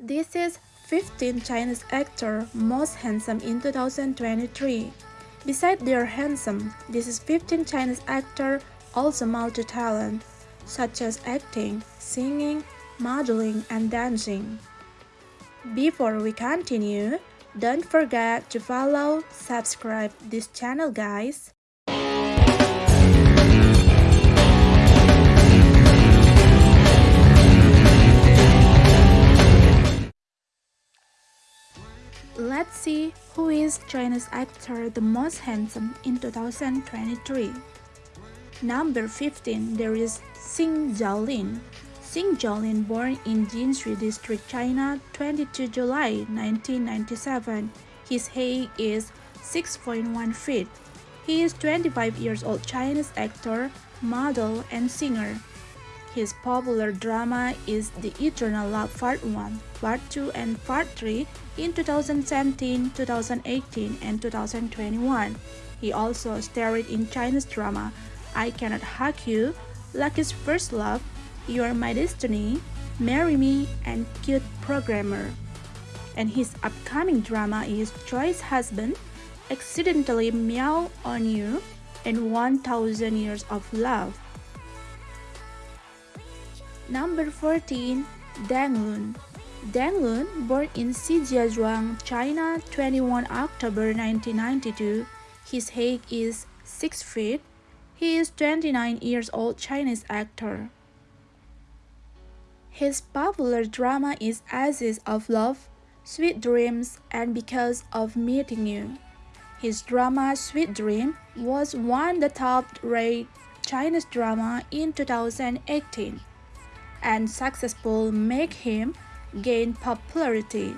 This is 15 Chinese actor most handsome in 2023. Besides their handsome, this is 15 Chinese actor also multi-talent, such as acting, singing, modeling, and dancing. Before we continue, don't forget to follow, subscribe this channel guys. Let's see who is Chinese actor the most handsome in 2023. Number 15, there is Xing Zhaolin. Xing Zhaolin born in Jinshui District, China, 22 July 1997. His height is 6.1 feet. He is 25 years old Chinese actor, model, and singer. His popular drama is The Eternal Love Part 1, Part 2, and Part 3 in 2017, 2018, and 2021. He also starred in Chinese drama I Cannot Hug You, Lucky's First Love, You're My Destiny, Marry Me, and Cute Programmer. And his upcoming drama is Choice Husband, Accidentally Meow on You, and 1000 Years of Love. Number 14. Deng Lun Deng Lun, born in Shijiazhuang, China, 21 October 1992. His height is 6 feet. He is 29 years old Chinese actor. His popular drama is Ashes of Love, Sweet Dreams, and Because of Meeting You. His drama Sweet Dream was one of the top-rated Chinese drama in 2018 and successful make him gain popularity.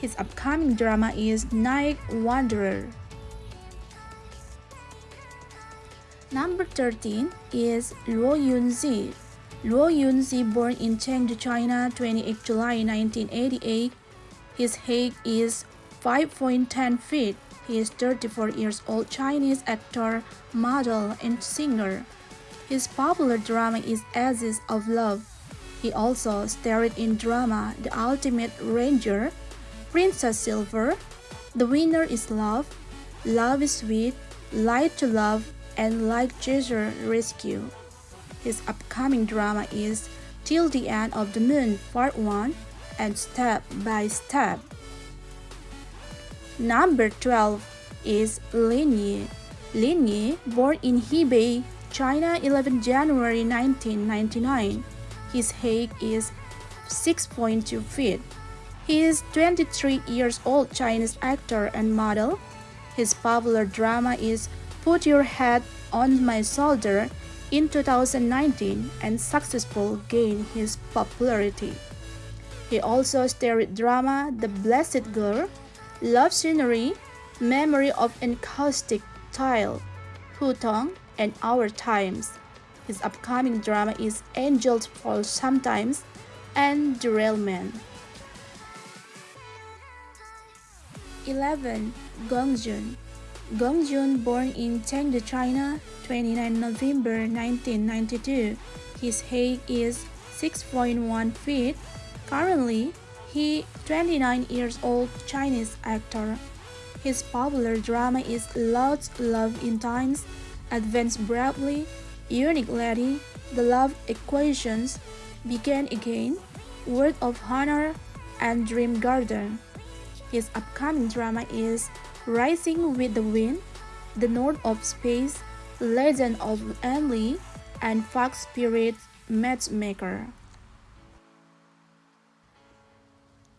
His upcoming drama is Night Wanderer. Number 13 is Luo Yunxi. Luo Yunxi, born in Chengdu, China, 28 July 1988. His height is 5.10 feet. He is 34 years old Chinese actor, model, and singer. His popular drama is Ashes of Love. He also starred in drama The Ultimate Ranger, Princess Silver, The Winner is Love, Love is Sweet, Light to Love, and Like Jesus Rescue. His upcoming drama is Till the End of the Moon Part 1 and Step by Step. Number 12 is Lin Yi. Lin Yi, born in Hebei, China 11 January 1999 his height is 6.2 feet. He is 23 years old Chinese actor and model. His popular drama is Put Your Head on My Shoulder in 2019 and successful gained his popularity. He also starred drama The Blessed Girl, Love Scenery, Memory of Encaustic Tile, Hutong, and Our Times. His upcoming drama is Angels Fall Sometimes and Derailment. 11. Gong Jun Gong Jun, born in Chengdu, China, 29 November 1992. His height is 6.1 feet. Currently, he 29 years old Chinese actor. His popular drama is Lost Love in Times, Advance Bravely, Lady, The Love Equations, Begin Again, Word of Honor, and Dream Garden. His upcoming drama is Rising with the Wind, The North of Space, Legend of Emily, and Fox Spirit Matchmaker.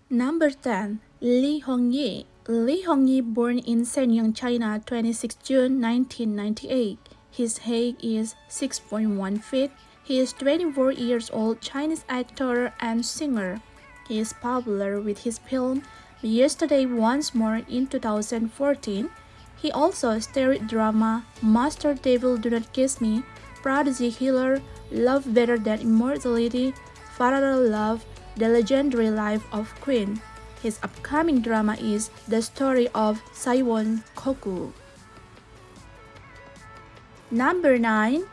Number 10. Li Hongyi Li Hongyi born in Shenyang, China, 26 June 1998. His height is 6.1 feet. He is 24 years old Chinese actor and singer. He is popular with his film Yesterday Once More in 2014. He also starred drama Master Devil Do Not Kiss Me, Prodigy Healer, Love Better Than Immortality, Father Love, The Legendary Life of Queen. His upcoming drama is The Story of Saiwon Koku. Number 9.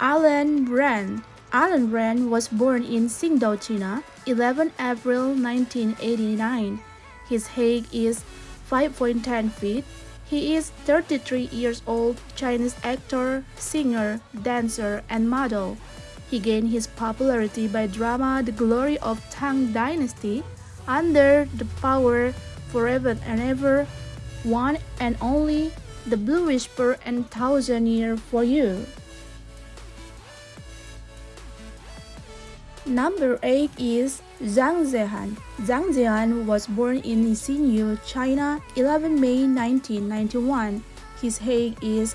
Allen Ren Allen Ren was born in Qingdao, China, 11 April 1989. His height is 5.10 feet. He is 33 years old, Chinese actor, singer, dancer, and model. He gained his popularity by drama The Glory of Tang Dynasty, Under the Power, Forever and Ever, One and Only, The Blue Whisper, and Thousand Year for You. Number 8 is Zhang Zhehan. Zhang Zhehan was born in Xinyu, China, 11 May 1991. His height is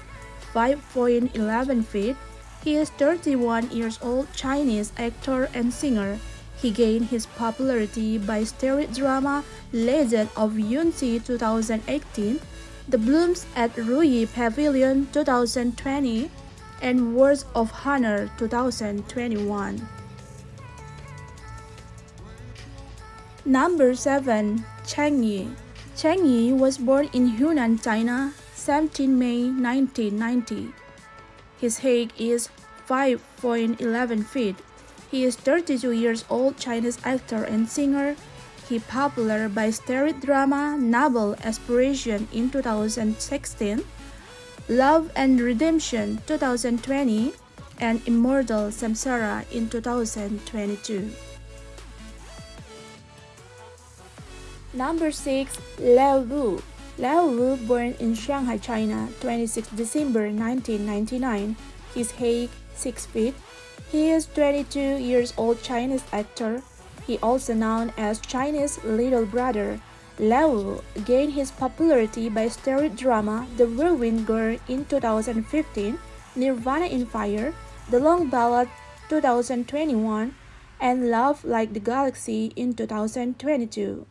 5.11 feet. He is 31 years old Chinese actor and singer. He gained his popularity by stage drama Legend of Yunxi 2018, The Blooms at Ruyi Pavilion 2020, and Words of Honor 2021. Number 7. Cheng Yi Cheng Yi was born in Hunan, China, 17 May 1990. His height is 5.11 feet. He is 32 years old Chinese actor and singer. Popular by stage drama Noble Aspiration in 2016, Love and Redemption 2020, and Immortal Samsara in 2022. Number 6. Leo Wu Leo Wu born in Shanghai, China, 26 December 1999. His height 6 feet. He is 22 years old Chinese actor. He also known as Chinese Little Brother. Leo Wu gained his popularity by stage drama The Whirlwind Girl in 2015, Nirvana in Fire, The Long Ballad 2021, and Love Like the Galaxy in 2022.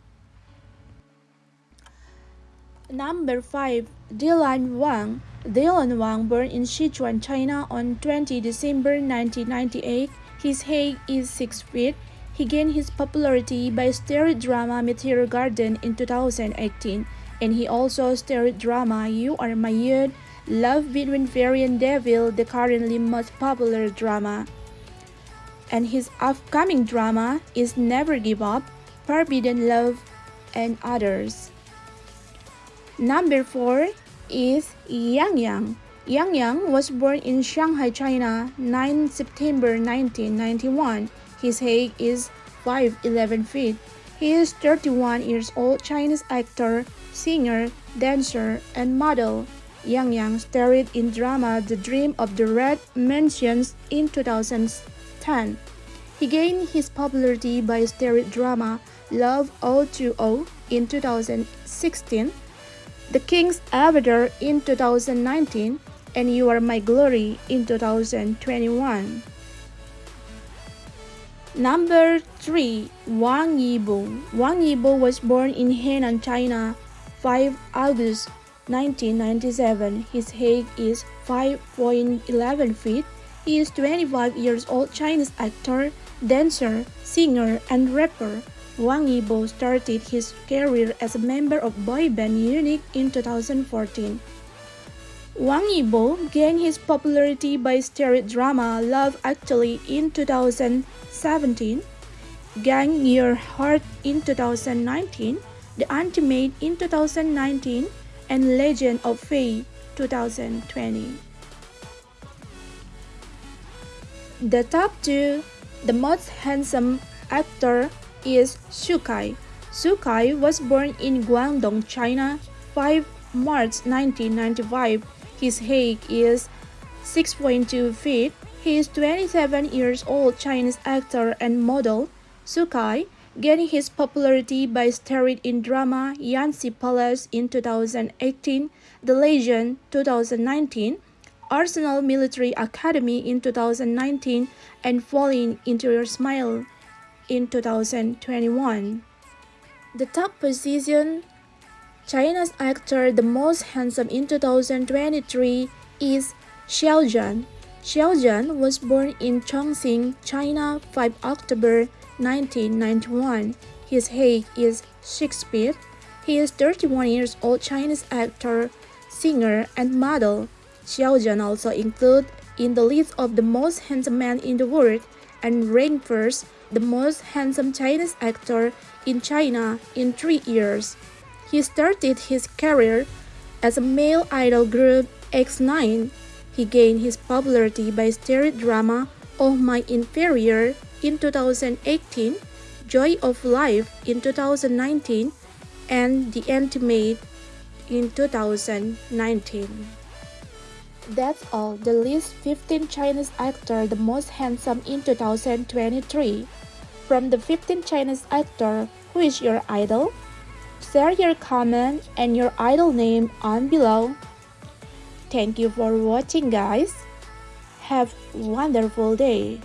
Number 5. Dylan Wang Dylan Wang born in Sichuan, China on 20 December 1998. His height is 6 feet. He gained his popularity by stage drama Meteor Garden in 2018, and he also starred drama You Are My Youth, Love Between Fairy and Devil, the currently most popular drama. And his upcoming drama is Never Give Up, Forbidden Love, and others. Number 4 is Yang Yang. Yang Yang was born in Shanghai, China, 9 September 1991. His height is 5'11 feet. He is 31 years old Chinese actor, singer, dancer, and model. Yang Yang starred in drama The Dream of the Red Mansions in 2010. He gained his popularity by stage drama Love O2O in 2016 the King's Avatar in 2019, and You Are My Glory in 2021. Number 3. Wang Yibo Wang Yibo was born in Henan, China, 5 August 1997. His height is 5.11 feet. He is 25 years old Chinese actor, dancer, singer, and rapper. Wang Yibo started his career as a member of boy band UNIQ in 2014. Wang Yibo gained his popularity by stage drama Love Actually in 2017, Gank Your Heart in 2019, The Ultimate in 2019, and Legend of Fei 2020. The top two, the most handsome actor is Xu Kai. Xu Kai was born in Guangdong, China, 5 March 1995. His height is 6.2 feet. He is 27 years old Chinese actor and model. Xu Kai gaining his popularity by starring in drama Yanxi Palace in 2018, The Legend 2019, Arsenal Military Academy in 2019, and Falling into Your Smile in 2021. The top position China's actor the most handsome in 2023 is Xiao Zhan. Xiao Zhan was born in Chongqing, China 5 October 1991. His height is 6 feet. He is 31 years old Chinese actor, singer, and model. Xiao Zhan also included in the list of the most handsome men in the world and ranked first the most handsome Chinese actor in China in three years. He started his career as a male idol group X9. He gained his popularity by stereo drama Oh My Inferior in 2018, Joy of Life in 2019, and The Intimate in 2019. That's all, the list 15 Chinese actor the most handsome in 2023. From the 15 Chinese actor, who is your idol? Share your comment and your idol name on below. Thank you for watching guys. Have wonderful day.